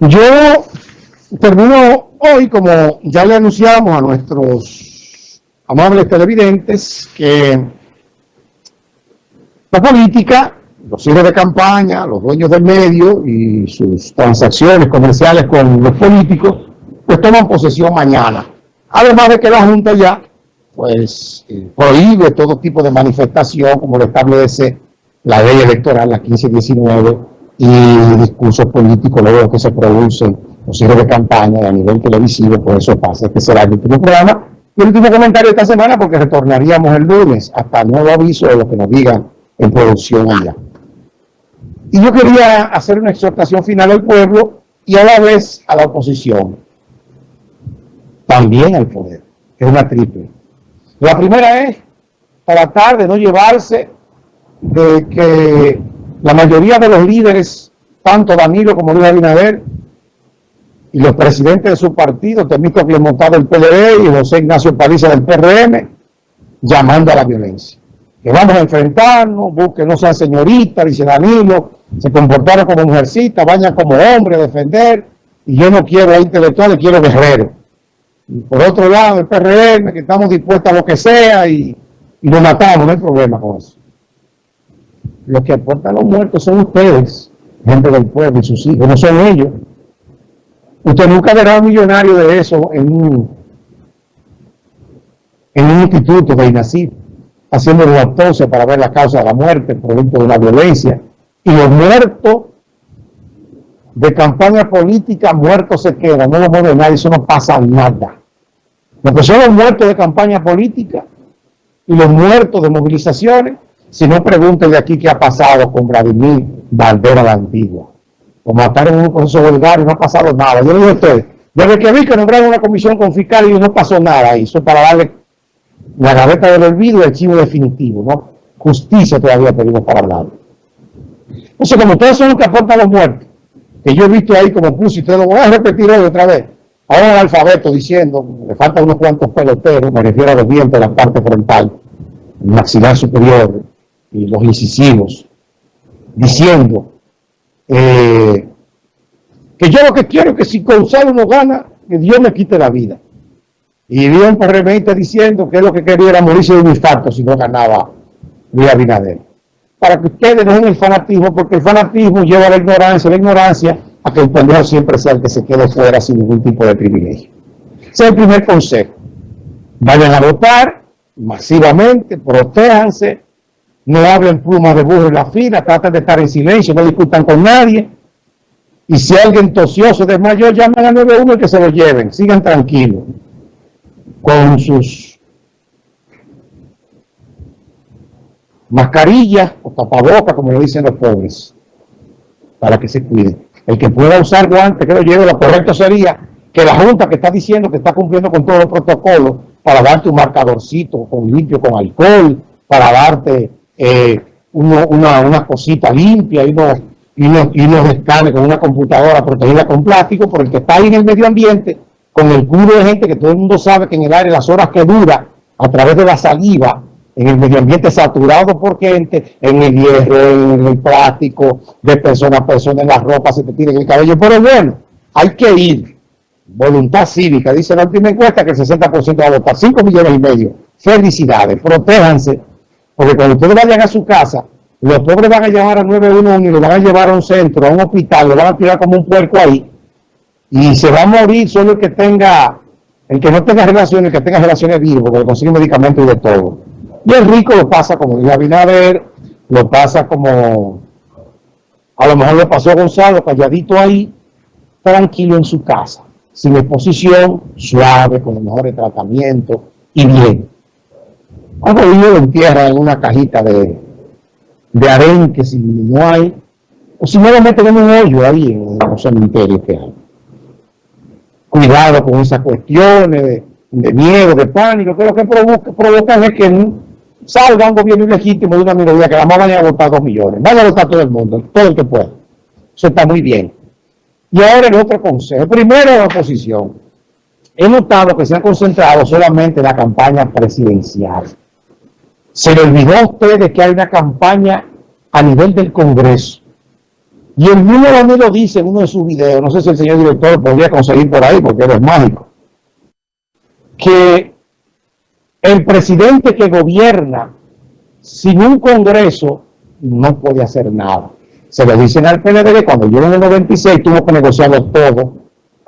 Yo termino hoy, como ya le anunciamos a nuestros amables televidentes, que la política, los hijos de campaña, los dueños del medio y sus transacciones comerciales con los políticos, pues toman posesión mañana. Además de que la Junta ya pues eh, prohíbe todo tipo de manifestación, como lo establece la ley electoral, la 1519, y discursos políticos luego que se producen los hijos de campaña a nivel televisivo, por eso pasa. Este será el último programa y el último comentario de esta semana porque retornaríamos el lunes hasta nuevo aviso de lo que nos digan en producción allá. Y yo quería hacer una exhortación final al pueblo y a la vez a la oposición. También al poder. Es una triple. La primera es tratar de no llevarse de que la mayoría de los líderes, tanto Danilo como Luis Abinader, y los presidentes de su partido, Temito Clemontado del PLD y José Ignacio Paliza del PRM, llamando a la violencia. Que vamos a enfrentarnos, busquen, no sean señoritas, dice Danilo, se comportaron como mujercitas, vayan como hombres a defender, y yo no quiero a intelectuales, quiero guerreros. Y por otro lado, el PRM, que estamos dispuestos a lo que sea, y, y lo matamos, no hay problema con eso. Los que aportan los muertos son ustedes, gente del pueblo y sus hijos, no son ellos. Usted nunca verá un millonario de eso en un, en un instituto de INACIP, haciendo una autopsia para ver la causa de la muerte, producto de la violencia. Y los muertos de campaña política, muertos se quedan, no los muere nadie, eso no pasa nada. Lo que son los muertos de campaña política y los muertos de movilizaciones, si no, pregúntenle aquí qué ha pasado con Vladimir Bandera la Antigua. O mataron un proceso vulgar y no ha pasado nada. Yo le digo a ustedes, desde que vi que nombraron una comisión con fiscal y no pasó nada. Eso para darle la gaveta del olvido y el chivo definitivo, ¿no? Justicia todavía pedimos para hablar. Entonces, como ustedes son los que aportan los muertos, que yo he visto ahí como puse, y ustedes lo voy a repetir hoy otra vez. Ahora el alfabeto diciendo, le faltan unos cuantos peloteros, me refiero a los dientes la parte frontal, maxilar superior, y los incisivos, diciendo eh, que yo lo que quiero es que si Gonzalo no gana, que Dios me quite la vida. Y un PRMista diciendo que lo que quería era morirse de un infarto si no ganaba Luis Abinader. Para que ustedes no el fanatismo, porque el fanatismo lleva a la ignorancia, la ignorancia a que el pendejo siempre sea el que se quede fuera sin ningún tipo de privilegio. Ese es el primer consejo. Vayan a votar masivamente, protéjanse, no hablen plumas de burro en la fila, traten de estar en silencio, no discutan con nadie. Y si alguien tosió se desmayó, llamen al 91 y que se lo lleven. Sigan tranquilos con sus mascarillas o tapabocas, como lo dicen los pobres, para que se cuiden. El que pueda usar guantes, que lo lleve, lo correcto sería que la Junta que está diciendo que está cumpliendo con todos los protocolos para darte un marcadorcito con limpio con alcohol, para darte eh, una, cosita limpia y unos, y unos, y con una computadora protegida con plástico, por el que está ahí en el medio ambiente, con el culo de gente que todo el mundo sabe que en el aire las horas que dura, a través de la saliva, en el medio ambiente saturado por gente, en el hierro, en el plástico, de persona a persona, en las ropas, se te tiene el cabello. Pero bueno, hay que ir. Voluntad cívica, dice la última encuesta que el 60% va a votar, 5 millones y medio. Felicidades, protéjanse porque cuando ustedes vayan a su casa, los pobres van a llevar a 911 y lo van a llevar a un centro, a un hospital, lo van a tirar como un puerco ahí. Y se va a morir solo el que tenga, el que no tenga relaciones, el que tenga relaciones vivas, porque consigue medicamentos y de todo. Y el rico lo pasa como dijo Abinader, lo pasa como, a lo mejor lo pasó Gonzalo, calladito ahí, tranquilo en su casa, sin exposición, suave, con los mejores tratamientos y bien. Un lo entierra en una cajita de, de arenque si no hay, o si no lo meten en un hoyo ahí en los cementerios que hay. Cuidado con esas cuestiones de, miedo, de pánico, que lo que provocan es que salga un gobierno ilegítimo de una minoría que la más vaya a votar dos millones. Vaya a votar todo el mundo, todo el que pueda. Eso está muy bien. Y ahora el otro consejo. Primero la oposición. He notado que se han concentrado solamente en la campaña presidencial. Se le olvidó a ustedes que hay una campaña a nivel del Congreso. Y el mismo lo dice en uno de sus videos, no sé si el señor director podría conseguir por ahí, porque es mágico, que el presidente que gobierna sin un congreso no puede hacer nada. Se lo dicen al que cuando llegó en el 96 tuvo que negociarlo todo.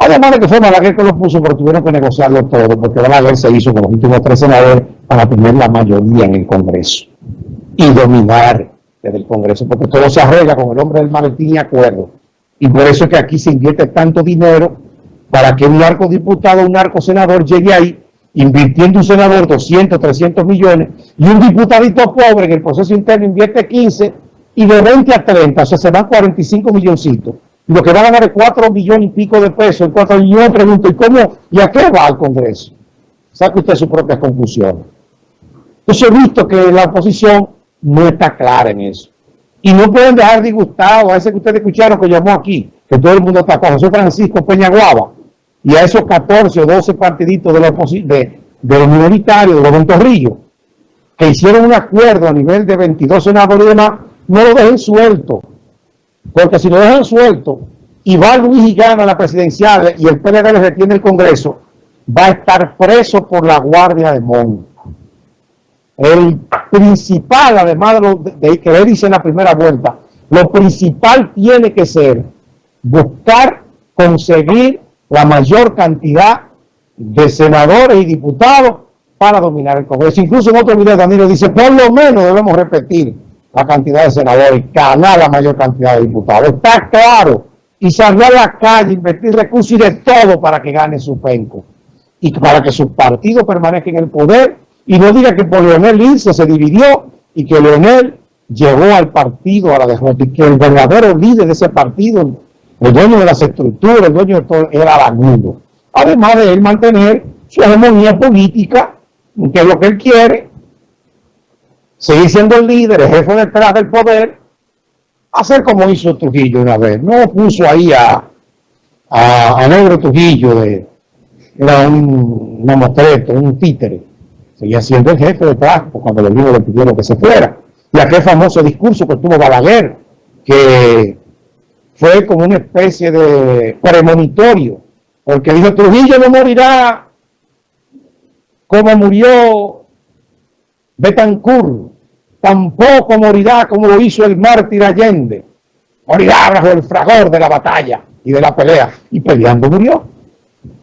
Además de que fue Balaguer que lo puso, pero tuvieron que negociarlo todo, porque Balaguer se hizo con los últimos tres senadores para tener la mayoría en el Congreso y dominar desde el Congreso, porque todo se arregla con el hombre del maletín y acuerdo. Y por eso es que aquí se invierte tanto dinero para que un narco diputado, un narco senador llegue ahí, invirtiendo un senador 200, 300 millones, y un diputadito pobre en el proceso interno invierte 15, y de 20 a 30, o sea, se van 45 milloncitos. Lo que van a ganar es 4 millones y pico de pesos en 4 Y yo pregunto, ¿y cómo? ¿Y a qué va el Congreso? Saque usted sus propias conclusiones. Entonces he visto que la oposición no está clara en eso. Y no pueden dejar disgustado a ese que ustedes escucharon que llamó aquí, que todo el mundo está con José Francisco Peñaguaba, y a esos 14 o 12 partiditos de, de, de los minoritarios, de los ventorrillos, que hicieron un acuerdo a nivel de 22 senadores y no lo dejen suelto. Porque si lo dejan suelto y va Luis y gana la presidencial y el PLD le retiene el Congreso, va a estar preso por la Guardia de Mon. El principal, además de, lo, de que le dice en la primera vuelta, lo principal tiene que ser buscar conseguir la mayor cantidad de senadores y diputados para dominar el Congreso. Incluso en otro video Danilo dice, por lo menos debemos repetir la cantidad de senadores, ganar la mayor cantidad de diputados. Está claro. Y salir a la calle, invertir recursos y de todo para que gane su penco. Y para que su partido permanezca en el poder y no diga que por Leonel Lince se dividió y que Leonel llegó al partido a la derrota y que el verdadero líder de ese partido, el dueño de las estructuras, el dueño de todo, era Aragundo. Además de él mantener su hegemonía política, que es lo que él quiere, seguir siendo el líder, el jefe detrás del poder, hacer como hizo Trujillo una vez. No puso ahí a, a, Negro Trujillo, de, era un, un un títere seguía siendo el jefe de Trasco cuando los niños le pidieron que se fuera. Y aquel famoso discurso que tuvo Balaguer, que fue como una especie de premonitorio, porque dijo, Trujillo no morirá como murió Betancourt, tampoco morirá como lo hizo el mártir Allende, morirá bajo el fragor de la batalla y de la pelea, y peleando murió.